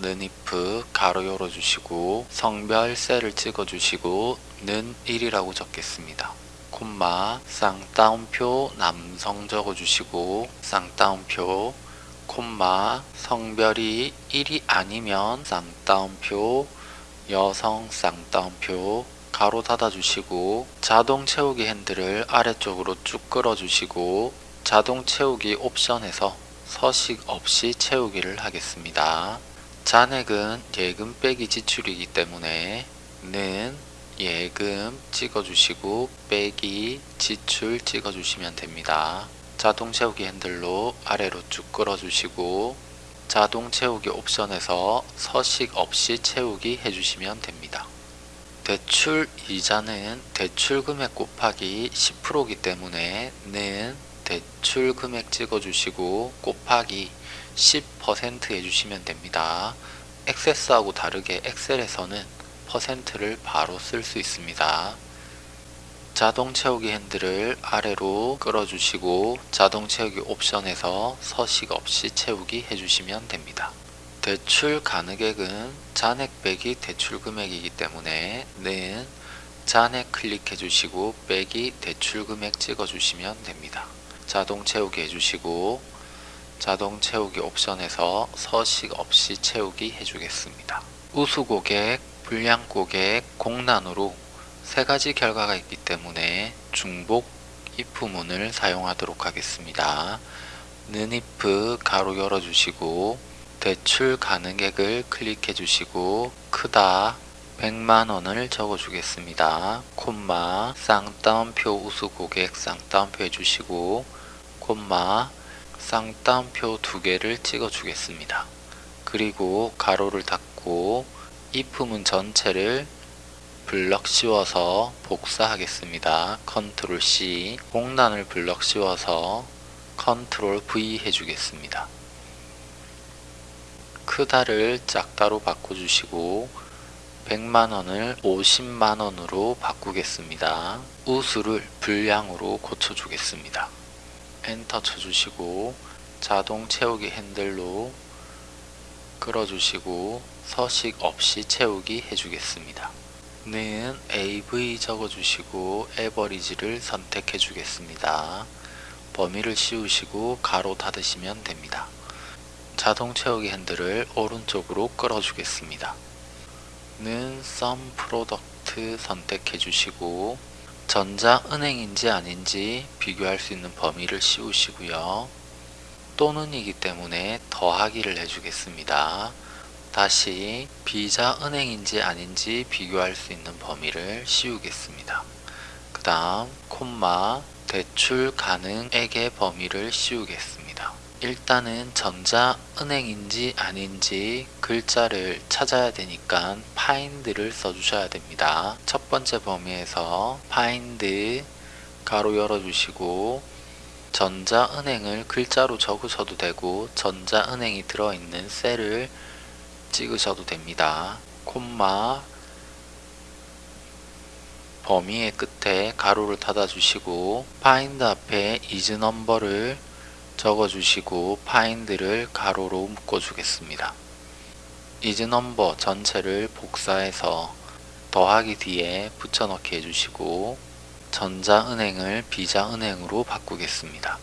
는이프 가로 열어주시고 성별 셀을 찍어주시고 는 1이라고 적겠습니다. 콤마 쌍따옴표 남성 적어주시고 쌍따옴표 콤마 성별이 1이 아니면 쌍따옴표 여성 쌍따옴표 가로 닫아주시고 자동 채우기 핸들을 아래쪽으로 쭉 끌어주시고 자동 채우기 옵션에서 서식 없이 채우기를 하겠습니다. 잔액은 예금 빼기 지출이기 때문에 는 예금 찍어주시고 빼기 지출 찍어주시면 됩니다. 자동 채우기 핸들로 아래로 쭉 끌어주시고 자동 채우기 옵션에서 서식 없이 채우기 해주시면 됩니다. 대출 이자는 대출 금액 곱하기 10%이기 때문에 는 대출 금액 찍어주시고 곱하기 10% 해주시면 됩니다. 액세스하고 다르게 엑셀에서는 퍼센트를 바로 쓸 수 있습니다. 자동 채우기 핸들을 아래로 끌어주시고 자동 채우기 옵션에서 서식 없이 채우기 해주시면 됩니다. 대출 가능액은 잔액 빼기 대출 금액이기 때문에 는 잔액 클릭해 주시고 빼기 대출 금액 찍어 주시면 됩니다. 자동 채우기 해주시고 자동 채우기 옵션에서 서식 없이 채우기 해주겠습니다. 우수 고객, 불량 고객, 공란으로 세 가지 결과가 있기 때문에 중복 if문을 사용하도록 하겠습니다. 는 if 가로 열어주시고 대출 가능액을 클릭해 주시고 크다 100만원을 적어 주겠습니다. 콤마 쌍따옴표 우수 고객 쌍따옴표 해주시고 콤마 쌍따옴표 두 개를 찍어 주겠습니다. 그리고 가로를 닫고 if문 전체를 블럭 씌워서 복사하겠습니다. control C 공란을 블럭 씌워서 control V 해주겠습니다. 크다를 작다로 바꿔주시고 100만원을 50만원으로 바꾸겠습니다. 우수를 불량으로 고쳐주겠습니다. 엔터 쳐주시고 자동 채우기 핸들로 끌어주시고 서식 없이 채우기 해주겠습니다. 는 AV 적어주시고 에버리지를 선택해 주겠습니다. 범위를 씌우시고 가로 닫으시면 됩니다. 자동 채우기 핸들을 오른쪽으로 끌어주겠습니다. 는 SUMPRODUCT 선택해 주시고 전자은행인지 아닌지 비교할 수 있는 범위를 씌우시고요. 또는이기 때문에 더하기를 해주겠습니다. 다시 비자은행인지 아닌지 비교할 수 있는 범위를 씌우겠습니다. 그 다음 콤마 대출 가능액의 범위를 씌우겠습니다. 일단은 전자은행인지 아닌지 글자를 찾아야 되니까 find를 써주셔야 됩니다. 첫 번째 범위에서 find 가로 열어주시고 전자은행을 글자로 적으셔도 되고 전자은행이 들어있는 셀을 찍으셔도 됩니다. 콤마 범위의 끝에 가로를 닫아주시고 find 앞에 is number를 적어주시고 find를 가로로 묶어주겠습니다. number 전체를 복사해서 더하기 뒤에 붙여넣기 해주시고 전자은행을 비자은행으로 바꾸겠습니다.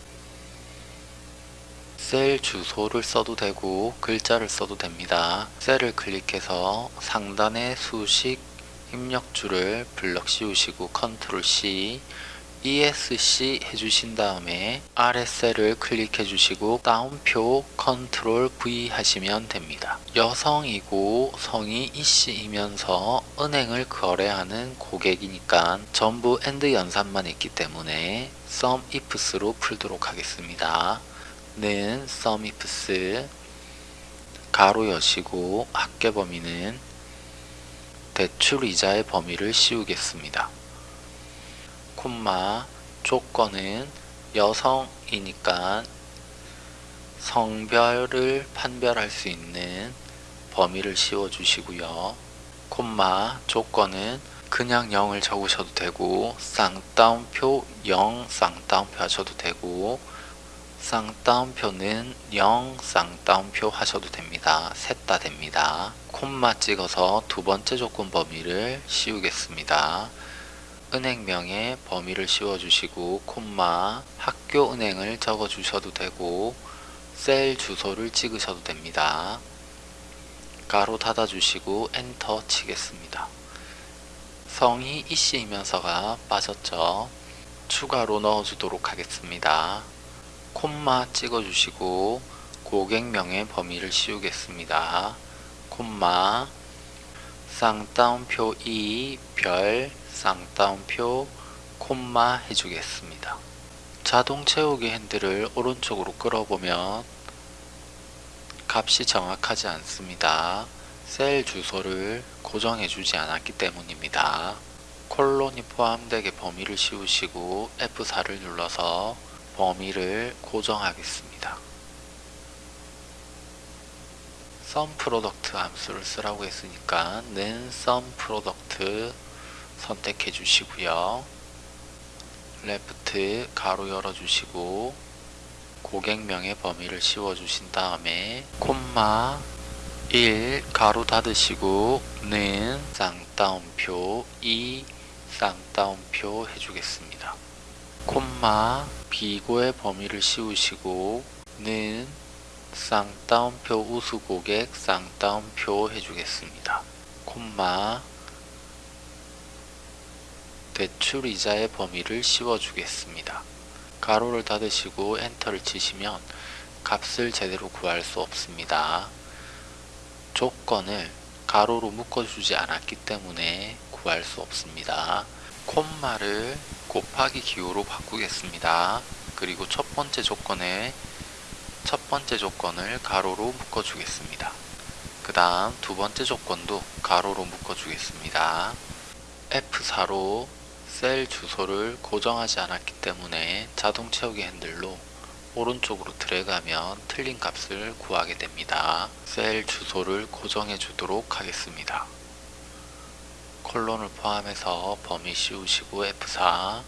셀 주소를 써도 되고 글자를 써도 됩니다. 셀을 클릭해서 상단의 수식 입력줄을 블럭 씌우시고 control C ESC 해주신 다음에 셀을 클릭해 주시고 따옴표 control V 하시면 됩니다. 여성이고 성이 이씨이면서 은행을 거래하는 고객이니까 전부 and 연산만 있기 때문에 SUMIFS로 풀도록 하겠습니다. 는 SUMIFS 가로 여시고 합계 범위는 대출 이자의 범위를 씌우겠습니다. 콤마 조건은 여성이니까 성별을 판별할 수 있는 범위를 씌워 주시고요. 콤마 조건은 그냥 0을 적으셔도 되고 쌍따옴표 0 쌍따옴표 하셔도 되고 쌍따옴표는 0 쌍따옴표 하셔도 됩니다. 셋 다 됩니다. 콤마 찍어서 두 번째 조건 범위를 씌우겠습니다. 은행명에 범위를 씌워주시고 콤마 학교 은행을 적어주셔도 되고 셀 주소를 찍으셔도 됩니다. 가로 닫아주시고 엔터 치겠습니다. 성이 이씨이면서가 빠졌죠. 추가로 넣어주도록 하겠습니다. 콤마 찍어주시고 고객명의 범위를 씌우겠습니다. 콤마 쌍따옴표 2 별 쌍따옴표 콤마 해주겠습니다. 자동 채우기 핸들을 오른쪽으로 끌어보면 값이 정확하지 않습니다. 셀 주소를 고정해 주지 않았기 때문입니다. 콜론이 포함되게 범위를 씌우시고 F4를 눌러서 범위를 고정하겠습니다. SUMPRODUCT 함수를 쓰라고 했으니까 는 SUMPRODUCT 선택해 주시고요. LEFT 가로 열어 주시고 고객명의 범위를 씌워 주신 다음에 콤마 1 가로 닫으시고 는 쌍따옴표 2 쌍따옴표 해주겠습니다. 콤마 비고의 범위를 씌우시고 는 쌍따옴표 우수고객 쌍따옴표 해주겠습니다. 콤마 대출 이자의 범위를 씌워주겠습니다. 가로를 닫으시고 엔터를 치시면 값을 제대로 구할 수 없습니다. 조건을 가로로 묶어주지 않았기 때문에 구할 수 없습니다. 콤마를 곱하기 기호로 바꾸겠습니다. 그리고 첫 번째 조건에 첫 번째 조건을 가로로 묶어주겠습니다. 그 다음 두 번째 조건도 가로로 묶어주겠습니다. F4로 셀 주소를 고정하지 않았기 때문에 자동 채우기 핸들로 오른쪽으로 드래그하면 틀린 값을 구하게 됩니다. 셀 주소를 고정해 주도록 하겠습니다. 콜론을 포함해서 범위 씌우시고 F4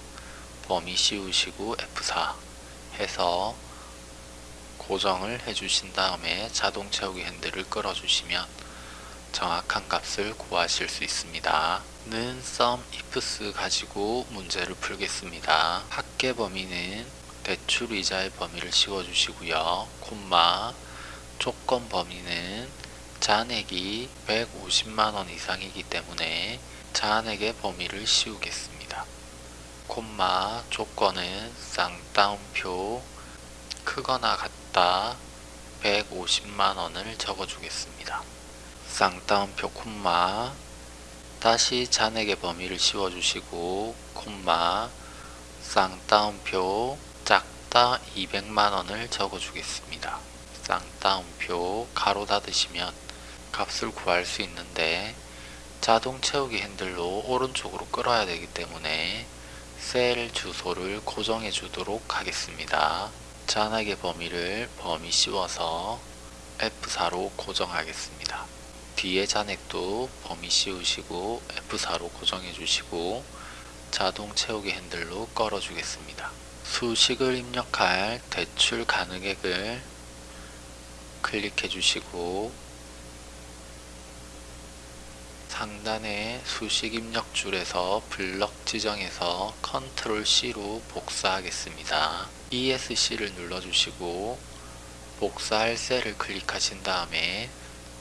범위 씌우시고 F4 해서 고정을 해주신 다음에 자동 채우기 핸들을 끌어주시면 정확한 값을 구하실 수 있습니다. 는 sum ifs 가지고 문제를 풀겠습니다. 합계 범위는 대출 이자의 범위를 씌워주시고요. 콤마 조건 범위는 잔액이 150만원 이상이기 때문에 잔액의 범위를 씌우겠습니다. 콤마 조건은 쌍따옴표 크거나 같다 150만원을 적어주겠습니다. 쌍따옴표 콤마 다시 잔액의 범위를 씌워주시고 콤마 쌍따옴표 작다 200만원을 적어주겠습니다. 쌍따옴표 가로 닫으시면 값을 구할 수 있는데 자동 채우기 핸들로 오른쪽으로 끌어야 되기 때문에 셀 주소를 고정해 주도록 하겠습니다. 잔액의 범위를 범위 씌워서 F4로 고정하겠습니다. 뒤에 잔액도 범위 씌우시고 F4로 고정해 주시고 자동 채우기 핸들로 끌어 주겠습니다. 수식을 입력할 대출 가능액을 클릭해 주시고 상단의 수식 입력 줄에서 블럭 지정해서 컨트롤 C로 복사하겠습니다. ESC를 눌러주시고 복사할 셀을 클릭하신 다음에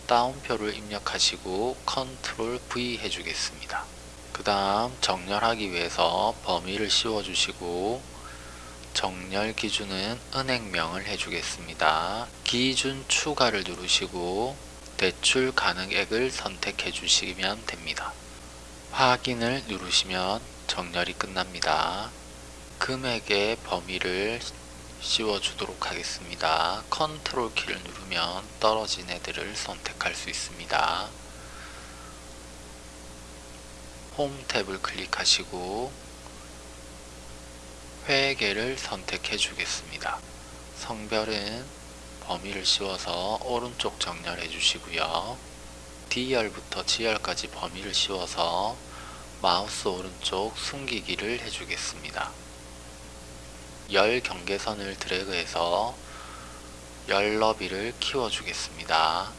따옴표를 입력하시고 control V 해주겠습니다. 그 다음 정렬하기 위해서 범위를 씌워주시고 정렬 기준은 은행명을 해주겠습니다. 기준 추가를 누르시고 대출 가능액을 선택해 주시면 됩니다. 확인을 누르시면 정렬이 끝납니다. 금액의 범위를 씌워 주도록 하겠습니다. 컨트롤 키를 누르면 떨어진 애들을 선택할 수 있습니다. 홈 탭을 클릭하시고 회계를 선택해 주겠습니다. 성별은 범위를 씌워서 오른쪽 정렬해 주시고요. D열부터 G열까지 범위를 씌워서 마우스 오른쪽 숨기기를 해주겠습니다. 열 경계선을 드래그해서 열 너비를 키워주겠습니다.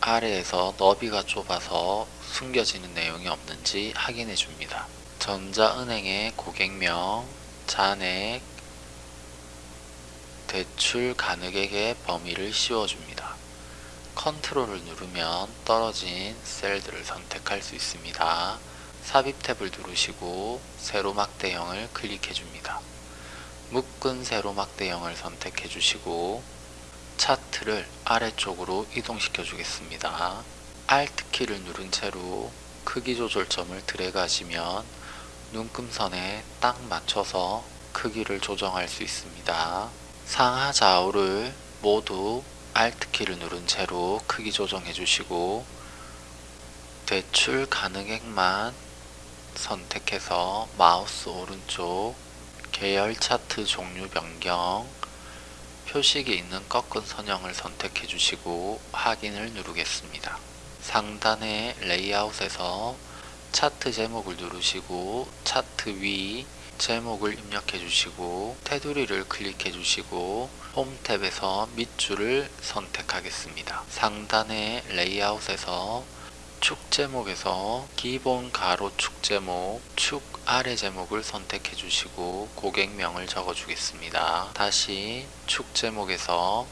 아래에서 너비가 좁아서 숨겨지는 내용이 없는지 확인해 줍니다. 전자은행의 고객명, 잔액, 대출 가능액의 범위를 씌워줍니다. 컨트롤을 누르면 떨어진 셀들을 선택할 수 있습니다. 삽입 탭을 누르시고 세로막 대형을 클릭해 줍니다. 묶은 세로막 대형을 선택해 주시고 차트를 아래쪽으로 이동시켜 주겠습니다. Alt 키를 누른 채로 크기 조절점을 드래그 하시면 눈금선에 딱 맞춰서 크기를 조정할 수 있습니다. 상하 좌우를 모두 Alt 키를 누른 채로 크기 조정해 주시고 대출 가능액만 선택해서 마우스 오른쪽 계열 차트 종류 변경 표식이 있는 꺾은 선형을 선택해 주시고 확인을 누르겠습니다. 상단의 레이아웃에서 차트 제목을 누르시고 차트 위 제목을 입력해 주시고 테두리를 클릭해 주시고 홈 탭에서 밑줄을 선택하겠습니다. 상단의 레이아웃에서 축 제목에서 기본 가로 축 제목, 축 아래 제목을 선택해 주시고 고객명을 적어 주겠습니다. 다시 축 제목에서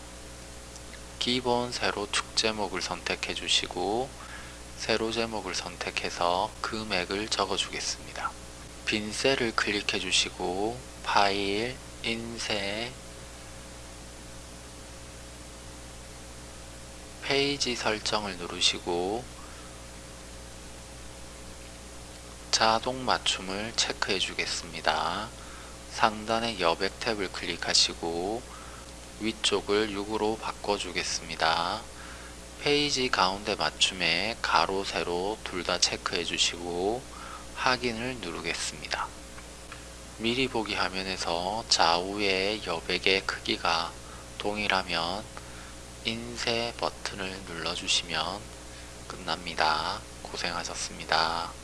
기본 세로 축 제목을 선택해 주시고 세로 제목을 선택해서 금액을 적어 주겠습니다. 빈 셀을 클릭해 주시고 파일, 인쇄, 페이지 설정을 누르시고 자동 맞춤을 체크해 주겠습니다. 상단의 여백 탭을 클릭하시고 위쪽을 6으로 바꿔 주겠습니다. 페이지 가운데 맞춤에 가로, 세로 둘 다 체크해 주시고 확인을 누르겠습니다. 미리 보기 화면에서 좌우의 여백의 크기가 동일하면 인쇄 버튼을 눌러주시면 끝납니다. 고생하셨습니다.